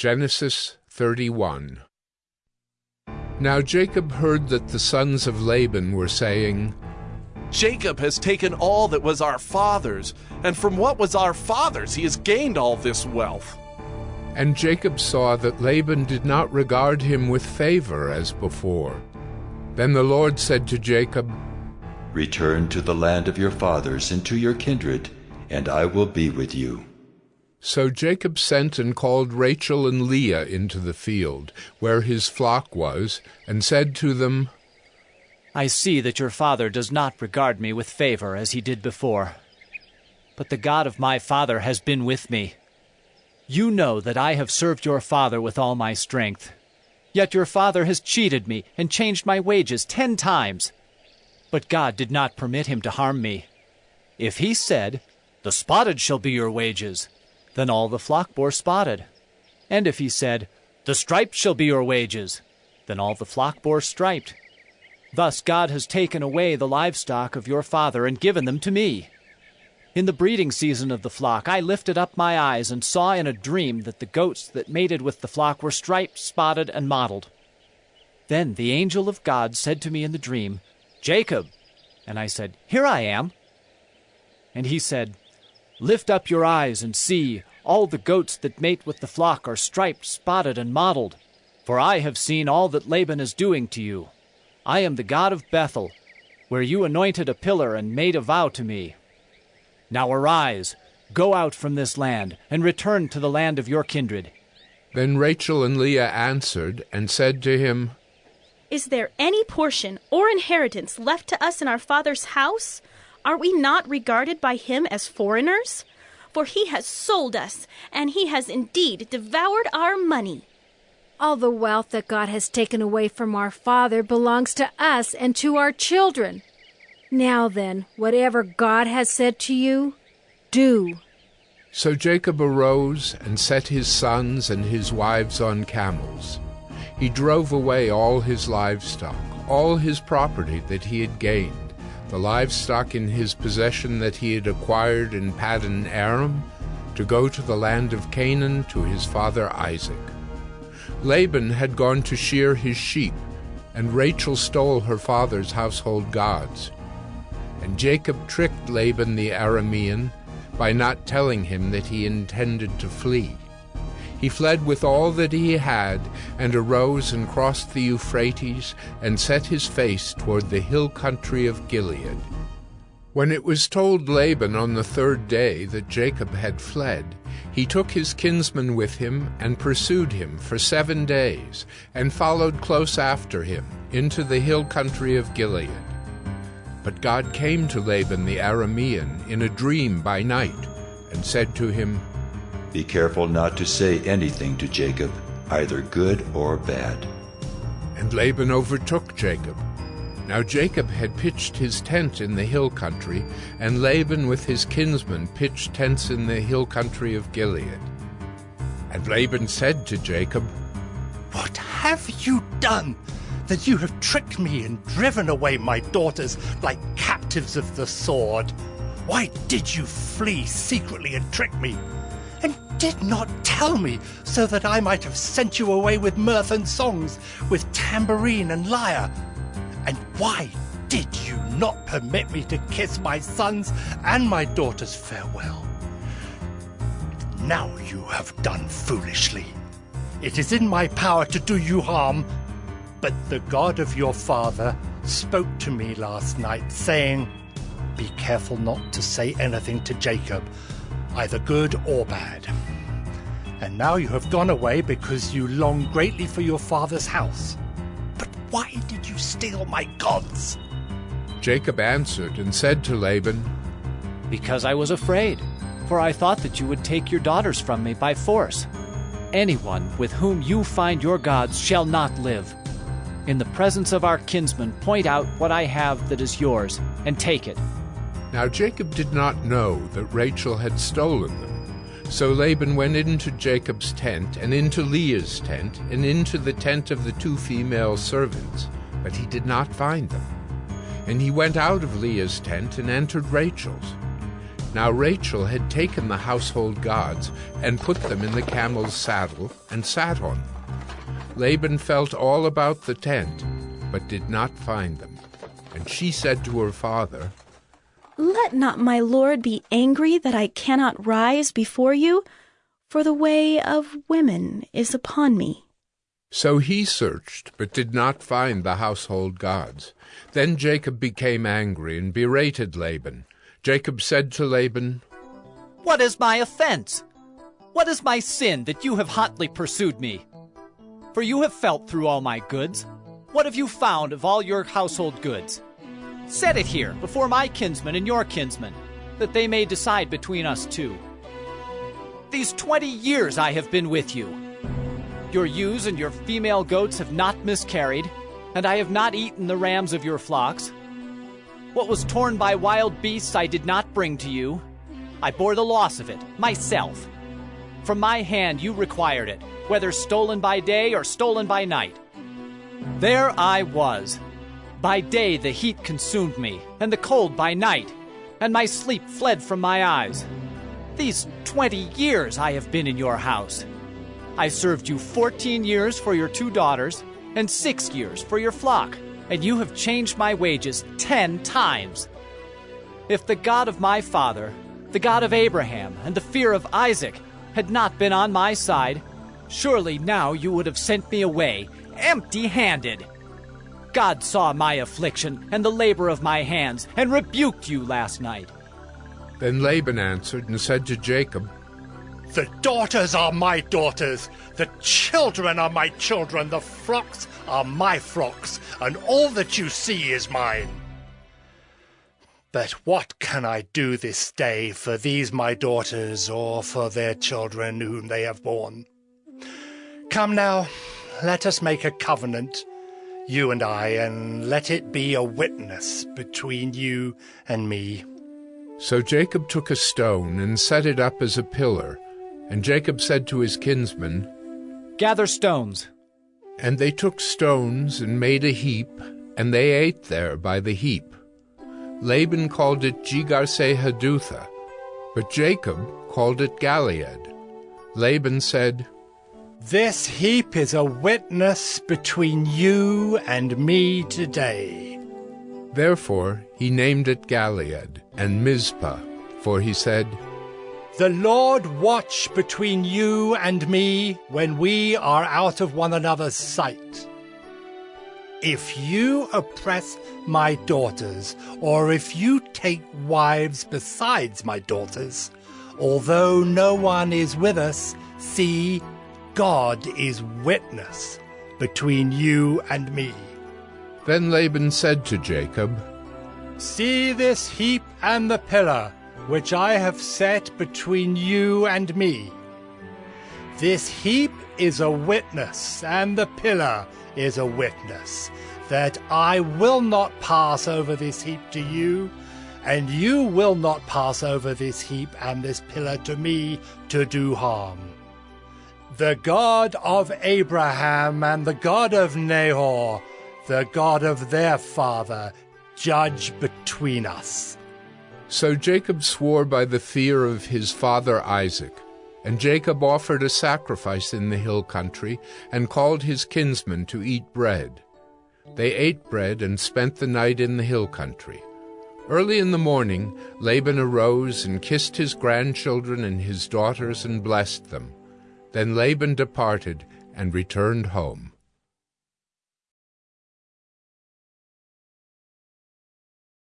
Genesis 31 Now Jacob heard that the sons of Laban were saying, Jacob has taken all that was our father's, and from what was our father's he has gained all this wealth. And Jacob saw that Laban did not regard him with favor as before. Then the Lord said to Jacob, Return to the land of your fathers and to your kindred, and I will be with you. So Jacob sent and called Rachel and Leah into the field, where his flock was, and said to them, I see that your father does not regard me with favor as he did before. But the God of my father has been with me. You know that I have served your father with all my strength. Yet your father has cheated me and changed my wages ten times. But God did not permit him to harm me. If he said, The spotted shall be your wages, then all the flock bore spotted. And if he said, The striped shall be your wages, then all the flock bore striped. Thus God has taken away the livestock of your father and given them to me. In the breeding season of the flock, I lifted up my eyes and saw in a dream that the goats that mated with the flock were striped, spotted, and mottled. Then the angel of God said to me in the dream, Jacob. And I said, Here I am. And he said, Lift up your eyes and see, all the goats that mate with the flock are striped, spotted, and mottled. For I have seen all that Laban is doing to you. I am the God of Bethel, where you anointed a pillar and made a vow to me. Now arise, go out from this land, and return to the land of your kindred. Then Rachel and Leah answered and said to him, Is there any portion or inheritance left to us in our father's house? Are we not regarded by him as foreigners? For he has sold us, and he has indeed devoured our money. All the wealth that God has taken away from our father belongs to us and to our children. Now then, whatever God has said to you, do. So Jacob arose and set his sons and his wives on camels. He drove away all his livestock, all his property that he had gained, the livestock in his possession that he had acquired in Paddan Aram, to go to the land of Canaan to his father Isaac. Laban had gone to shear his sheep, and Rachel stole her father's household gods. And Jacob tricked Laban the Aramean by not telling him that he intended to flee. He fled with all that he had, and arose and crossed the Euphrates, and set his face toward the hill country of Gilead. When it was told Laban on the third day that Jacob had fled, he took his kinsman with him and pursued him for seven days, and followed close after him into the hill country of Gilead. But God came to Laban the Aramean in a dream by night, and said to him, Be careful not to say anything to Jacob, either good or bad. And Laban overtook Jacob. Now Jacob had pitched his tent in the hill country, and Laban with his kinsmen pitched tents in the hill country of Gilead. And Laban said to Jacob, What have you done? That you have tricked me and driven away my daughters like captives of the sword. Why did you flee secretly and trick me? And did not tell me, so that I might have sent you away with mirth and songs, with tambourine and lyre. And why did you not permit me to kiss my sons and my daughters farewell? Now you have done foolishly. It is in my power to do you harm, but the God of your father spoke to me last night, saying, Be careful not to say anything to Jacob, either good or bad. And now you have gone away because you long greatly for your father's house. But why did you steal my gods? Jacob answered and said to Laban, Because I was afraid, for I thought that you would take your daughters from me by force. Anyone with whom you find your gods shall not live. In the presence of our kinsmen, point out what I have that is yours, and take it. Now Jacob did not know that Rachel had stolen them. So Laban went into Jacob's tent, and into Leah's tent, and into the tent of the two female servants, but he did not find them. And he went out of Leah's tent and entered Rachel's. Now Rachel had taken the household gods and put them in the camel's saddle and sat on them. Laban felt all about the tent, but did not find them. And she said to her father, Let not my lord be angry that I cannot rise before you, for the way of women is upon me. So he searched, but did not find the household gods. Then Jacob became angry and berated Laban. Jacob said to Laban, What is my offense? What is my sin that you have hotly pursued me? For you have felt through all my goods. What have you found of all your household goods? Set it here before my kinsmen and your kinsmen, that they may decide between us two. These twenty years I have been with you. Your ewes and your female goats have not miscarried, and I have not eaten the rams of your flocks. What was torn by wild beasts I did not bring to you. I bore the loss of it, myself. From my hand you required it, whether stolen by day or stolen by night. There I was. By day the heat consumed me, and the cold by night, and my sleep fled from my eyes. These twenty years I have been in your house. I served you fourteen years for your two daughters, and six years for your flock and you have changed my wages ten times. If the God of my father, the God of Abraham, and the fear of Isaac had not been on my side, surely now you would have sent me away empty handed. God saw my affliction and the labor of my hands, and rebuked you last night. Then Laban answered and said to Jacob, The daughters are my daughters, the children are my children, the flocks are my flocks, and all that you see is mine. But what can I do this day for these my daughters, or for their children whom they have borne? Come now, let us make a covenant, you and I, and let it be a witness between you and me. So Jacob took a stone and set it up as a pillar, and Jacob said to his kinsmen, Gather stones. And they took stones and made a heap, and they ate there by the heap. Laban called it Jegar-sahadutha, but Jacob called it Galeed. Laban said, This heap is a witness between you and me today. Therefore he named it Galeed and Mizpah, for he said, the Lord watch between you and me when we are out of one another's sight. If you oppress my daughters, or if you take wives besides my daughters, although no one is with us, see, God is witness between you and me. Then Laban said to Jacob, See this heap and the pillar which I have set between you and me. This heap is a witness, and the pillar is a witness, that I will not pass over this heap to you, and you will not pass over this heap and this pillar to me to do harm. The God of Abraham and the God of Nahor, the God of their father, judge between us. So Jacob swore by the fear of his father Isaac. And Jacob offered a sacrifice in the hill country, and called his kinsmen to eat bread. They ate bread and spent the night in the hill country. Early in the morning Laban arose and kissed his grandchildren and his daughters and blessed them. Then Laban departed and returned home.